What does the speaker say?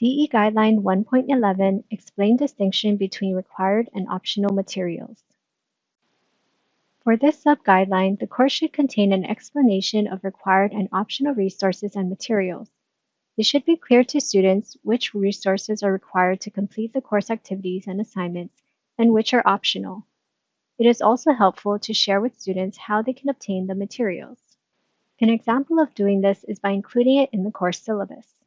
DE Guideline 1.11 Explain distinction between required and optional materials. For this sub-guideline, the course should contain an explanation of required and optional resources and materials. It should be clear to students which resources are required to complete the course activities and assignments and which are optional. It is also helpful to share with students how they can obtain the materials. An example of doing this is by including it in the course syllabus.